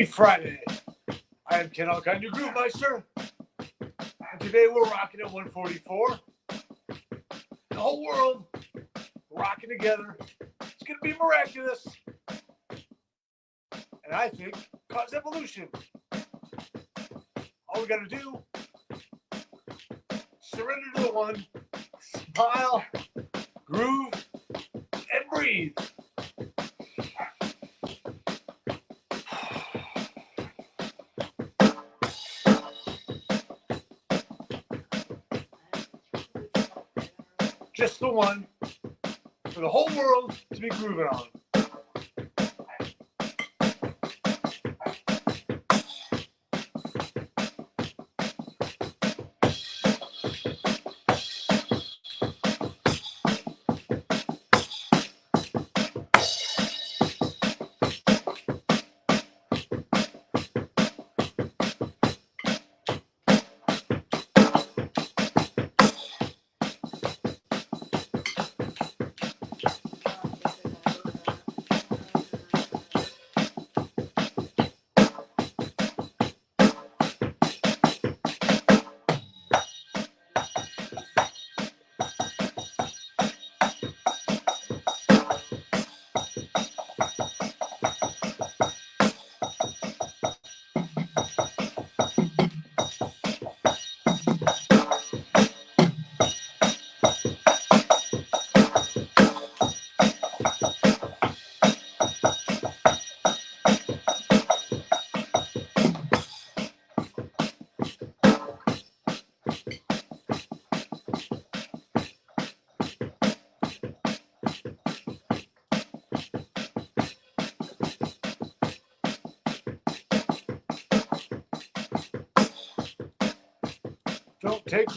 Happy Friday. I am Ken Alkine, your Groove Meister. And today we're rocking at 144. The whole world rocking together. It's going to be miraculous. And I think cause evolution. All we got to do, surrender to the one, smile, groove, and breathe. Just the one for the whole world to be grooving on.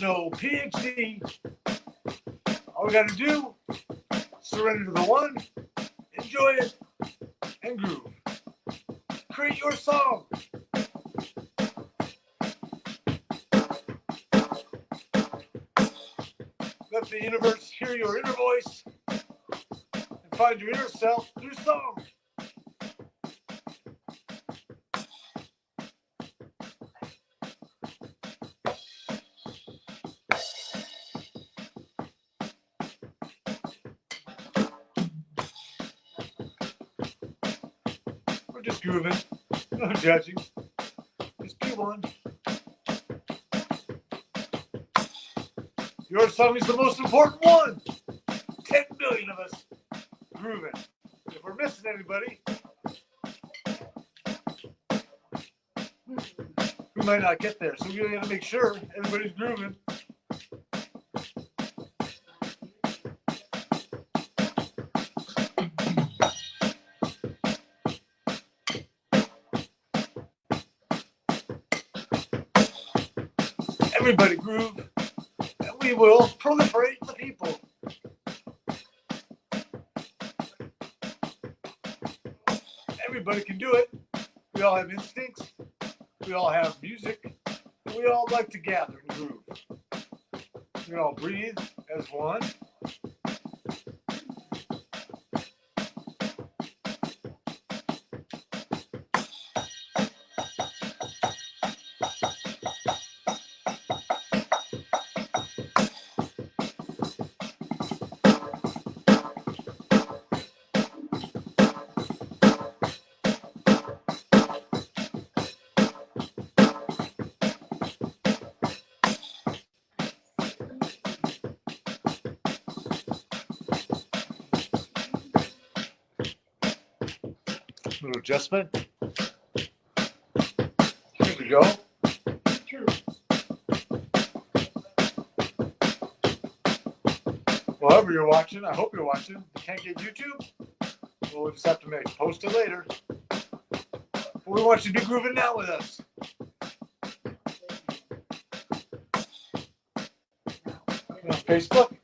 No PhD. All we got to do, surrender to the one, enjoy it, and groove. Create your song. Let the universe hear your inner voice and find your inner self through song. Grooving, no judging. Just be one. Your song is the most important one. 10 million of us grooving. If we're missing anybody, we might not get there. So we gotta make sure everybody's grooving. Everybody groove, and we will proliferate the people. Everybody can do it. We all have instincts. We all have music. We all like to gather and groove. We all breathe as one. Little adjustment. Here we go. Well, however you're watching, I hope you're watching. You can't get YouTube? Well, we'll just have to make post it later. But we want you to be grooving now with us. Facebook.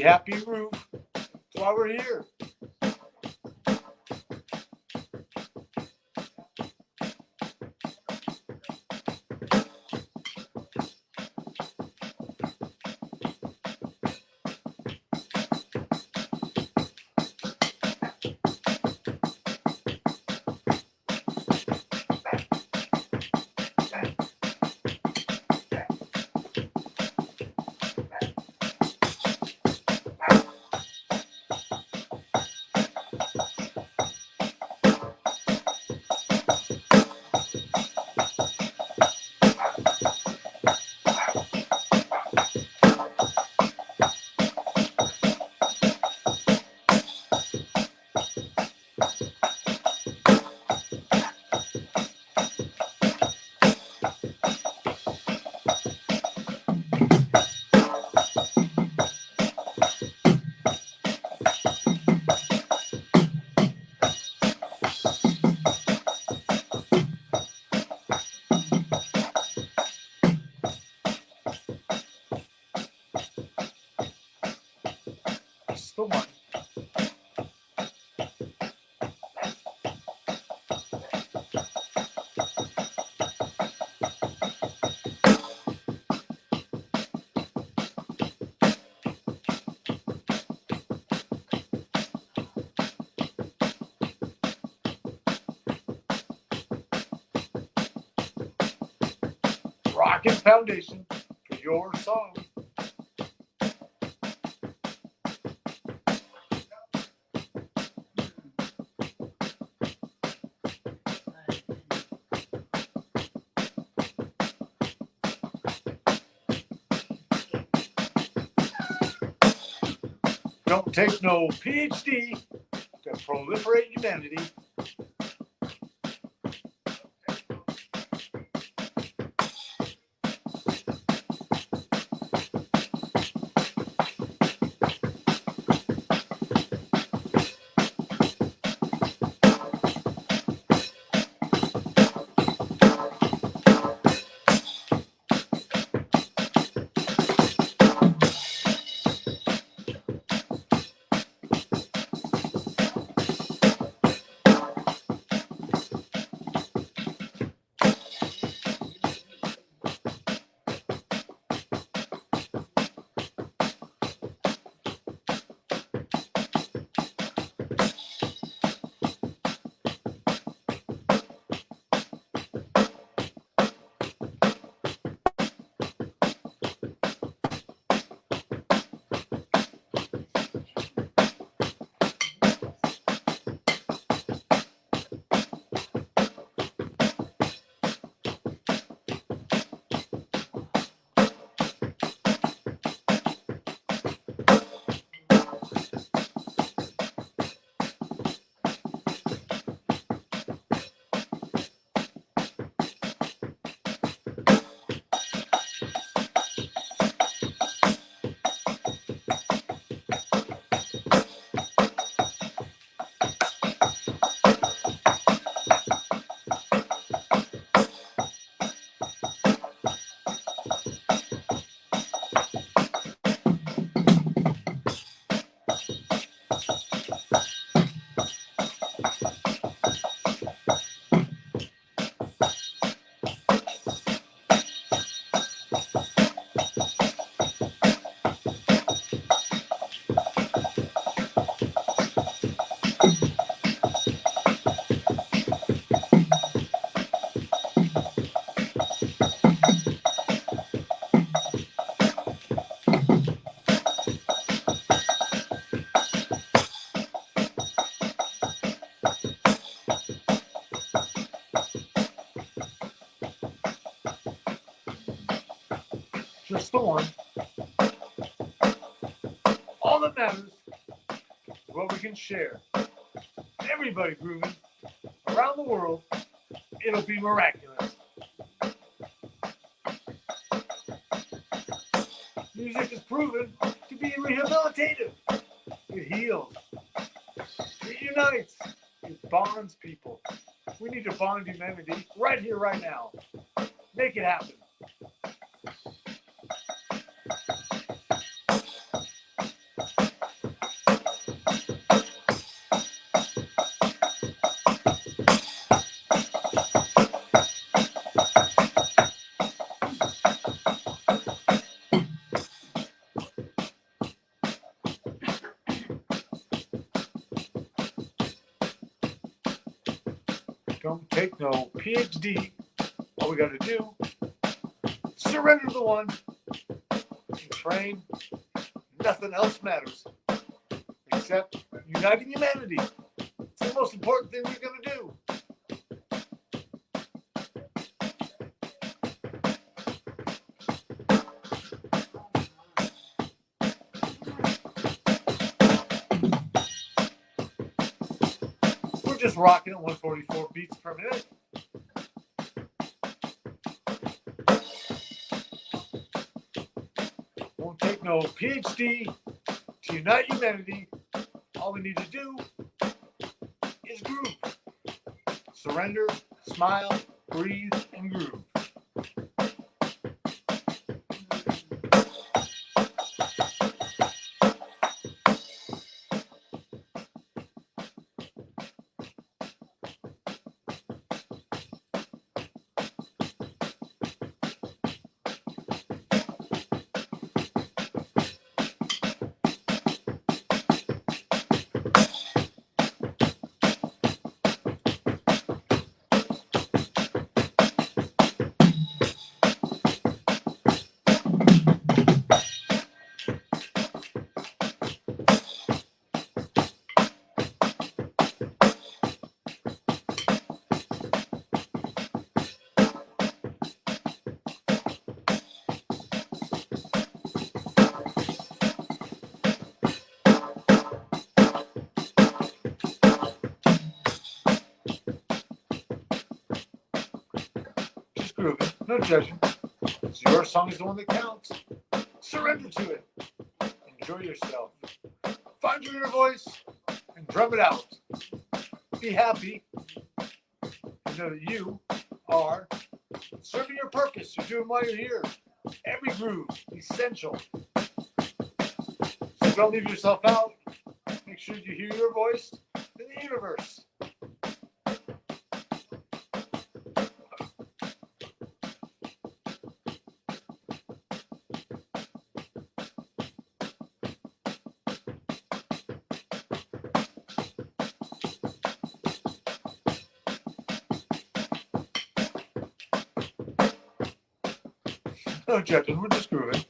Happy groove. That's why we're here. so much. Rocket Foundation for your song. Don't take no PhD to proliferate humanity. What we can share. Everybody grooving around the world, it'll be miraculous. Music is proven to be rehabilitative. It heals. It unites. It bonds people. We need to bond humanity right here, right now. Make it happen. PhD. All we got to do, surrender the one, train. Nothing else matters except uniting humanity. It's the most important thing we're going to do. We're just rocking at 144 beats per minute. No PhD to unite humanity. All we need to do is groove. Surrender, smile, breathe, and groove. No judging. It's your song is the one that counts. Surrender to it. Enjoy yourself. Find your inner voice and drum it out. Be happy. And know that you are serving your purpose. You're doing while you're here. Every groove, essential. So don't leave yourself out. Make sure you hear your voice in the universe. No judging, we're just grooving.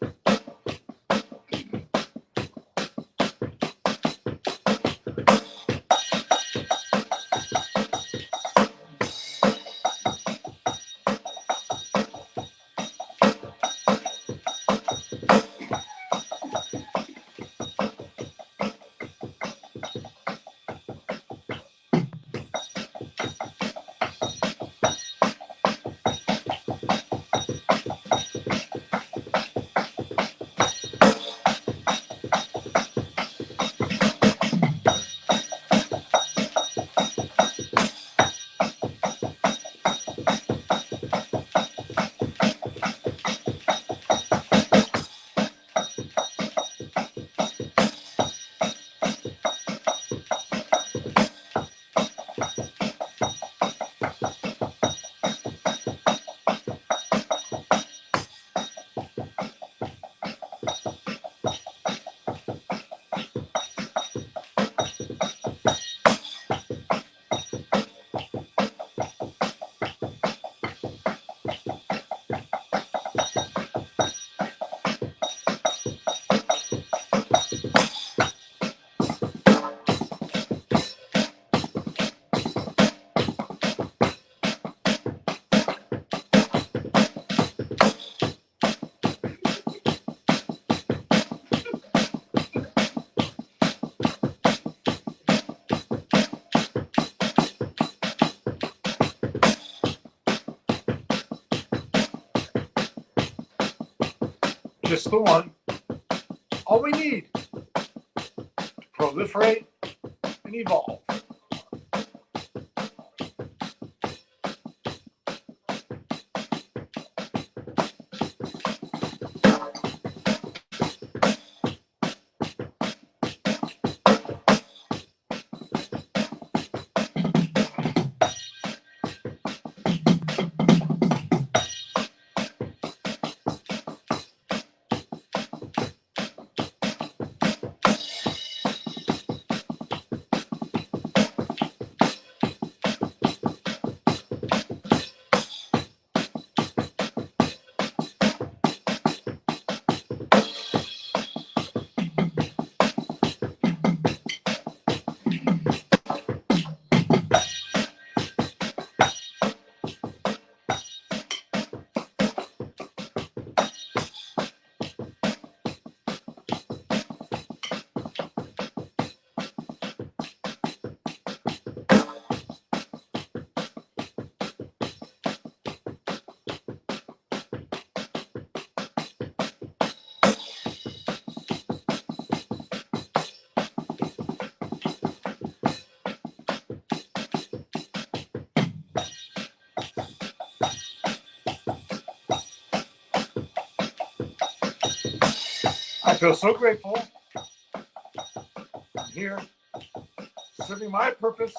The one. All we need to proliferate and evolve. I feel so grateful. I'm here serving my purpose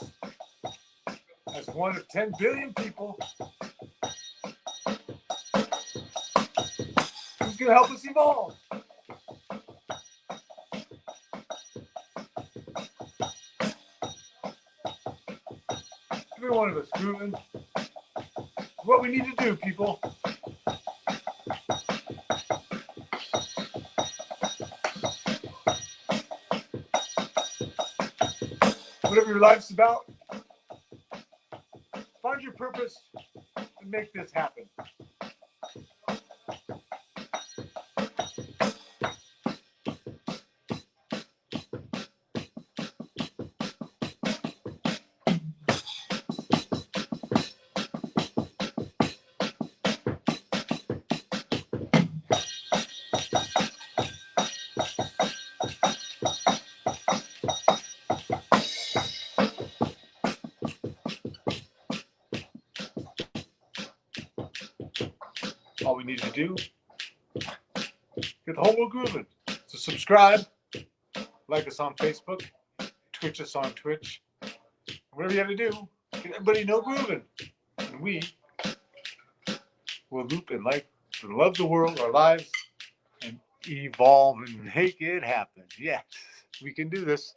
as one of 10 billion people who's going to help us evolve. Every one of us grooving. What we need to do, people. Whatever your life's about, find your purpose and make this happen. We need to do get the whole world grooving. So subscribe, like us on Facebook, Twitch us on Twitch. Whatever you have to do, get everybody know grooving. And we will loop and like and love the world, our lives, and evolve and make it happen. Yes, we can do this.